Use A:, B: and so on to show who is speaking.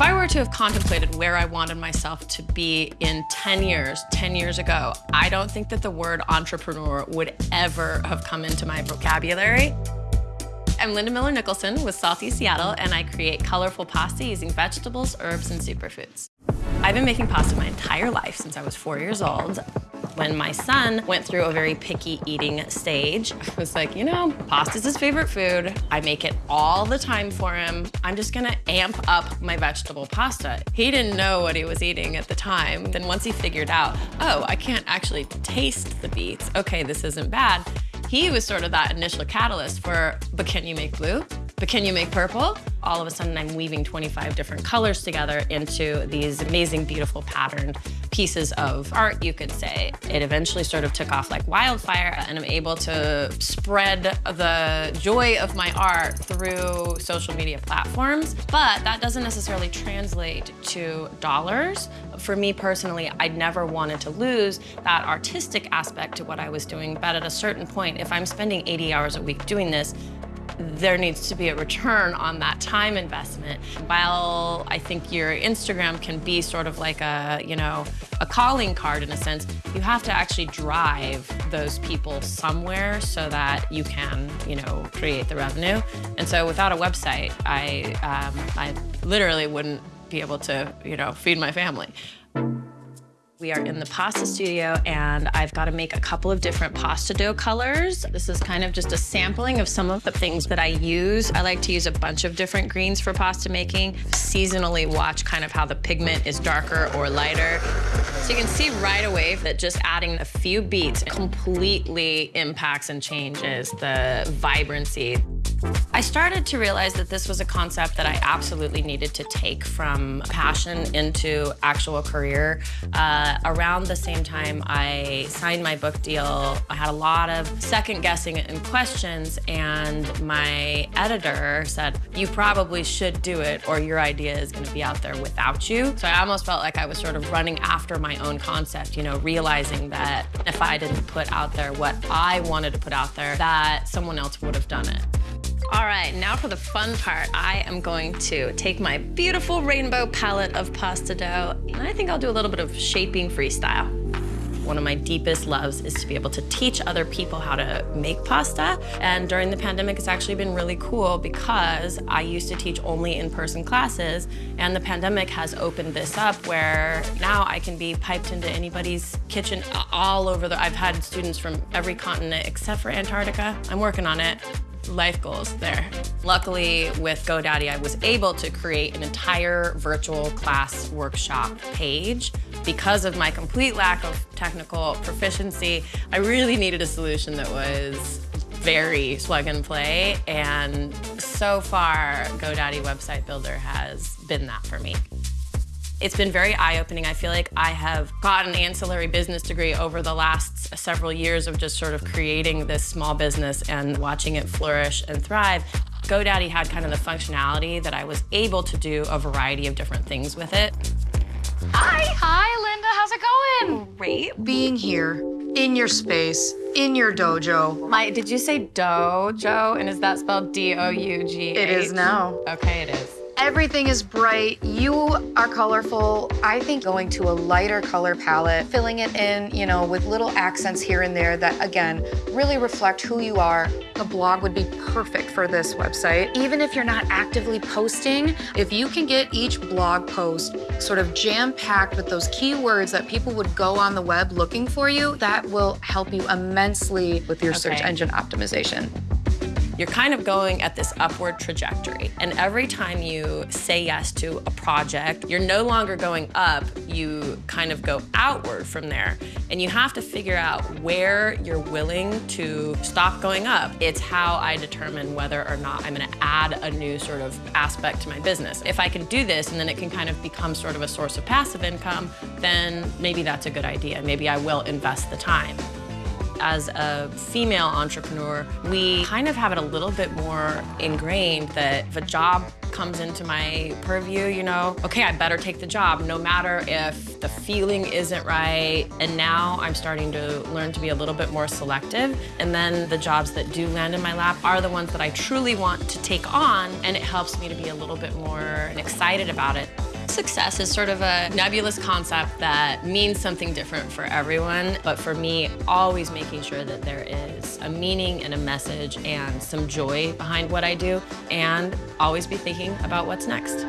A: If I were to have contemplated where I wanted myself to be in 10 years, 10 years ago, I don't think that the word entrepreneur would ever have come into my vocabulary. I'm Linda Miller Nicholson with Salty Seattle, and I create colorful pasta using vegetables, herbs, and superfoods. I've been making pasta my entire life since I was four years old. When my son went through a very picky eating stage, I was like, you know, pasta's his favorite food. I make it all the time for him. I'm just gonna amp up my vegetable pasta. He didn't know what he was eating at the time. Then once he figured out, oh, I can't actually taste the beets. Okay, this isn't bad. He was sort of that initial catalyst for, but can you make blue? But can you make purple? All of a sudden, I'm weaving 25 different colors together into these amazing, beautiful patterned pieces of art, you could say. It eventually sort of took off like wildfire, and I'm able to spread the joy of my art through social media platforms. But that doesn't necessarily translate to dollars. For me personally, I'd never wanted to lose that artistic aspect to what I was doing. But at a certain point, if I'm spending 80 hours a week doing this, there needs to be a return on that time investment. While I think your Instagram can be sort of like a, you know, a calling card in a sense, you have to actually drive those people somewhere so that you can, you know, create the revenue. And so without a website, I, um, I literally wouldn't be able to, you know, feed my family. We are in the pasta studio and I've got to make a couple of different pasta dough colors. This is kind of just a sampling of some of the things that I use. I like to use a bunch of different greens for pasta making. Seasonally watch kind of how the pigment is darker or lighter. So you can see right away that just adding a few beets completely impacts and changes the vibrancy. I started to realize that this was a concept that I absolutely needed to take from passion into actual career. Uh, around the same time I signed my book deal, I had a lot of second guessing and questions, and my editor said, you probably should do it or your idea is gonna be out there without you. So I almost felt like I was sort of running after my own concept, you know, realizing that if I didn't put out there what I wanted to put out there, that someone else would have done it. All right, now for the fun part. I am going to take my beautiful rainbow palette of pasta dough, and I think I'll do a little bit of shaping freestyle. One of my deepest loves is to be able to teach other people how to make pasta. And during the pandemic, it's actually been really cool because I used to teach only in-person classes, and the pandemic has opened this up where now I can be piped into anybody's kitchen all over the, I've had students from every continent except for Antarctica. I'm working on it life goals there. Luckily, with GoDaddy, I was able to create an entire virtual class workshop page. Because of my complete lack of technical proficiency, I really needed a solution that was very plug and play, and so far, GoDaddy Website Builder has been that for me. It's been very eye-opening. I feel like I have got an ancillary business degree over the last several years of just sort of creating this small business and watching it flourish and thrive. GoDaddy had kind of the functionality that I was able to do a variety of different things with it.
B: Hi. Hi, Linda. How's it going?
A: Great.
C: Being here, in your space, in your dojo.
A: My, did you say dojo? And is that spelled D-O-U-G-H?
C: It is now.
A: Okay, it is.
C: Everything is bright. You are colorful. I think going to a lighter color palette, filling it in, you know, with little accents here and there that, again, really reflect who you are. The blog would be perfect for this website. Even if you're not actively posting, if you can get each blog post sort of jam-packed with those keywords that people would go on the web looking for you, that will help you immensely with your okay. search engine optimization
A: you're kind of going at this upward trajectory. And every time you say yes to a project, you're no longer going up, you kind of go outward from there. And you have to figure out where you're willing to stop going up. It's how I determine whether or not I'm gonna add a new sort of aspect to my business. If I can do this and then it can kind of become sort of a source of passive income, then maybe that's a good idea. Maybe I will invest the time as a female entrepreneur, we kind of have it a little bit more ingrained that if a job comes into my purview, you know, okay, I better take the job no matter if the feeling isn't right. And now I'm starting to learn to be a little bit more selective. And then the jobs that do land in my lap are the ones that I truly want to take on. And it helps me to be a little bit more excited about it. Success is sort of a nebulous concept that means something different for everyone, but for me, always making sure that there is a meaning and a message and some joy behind what I do, and always be thinking about what's next.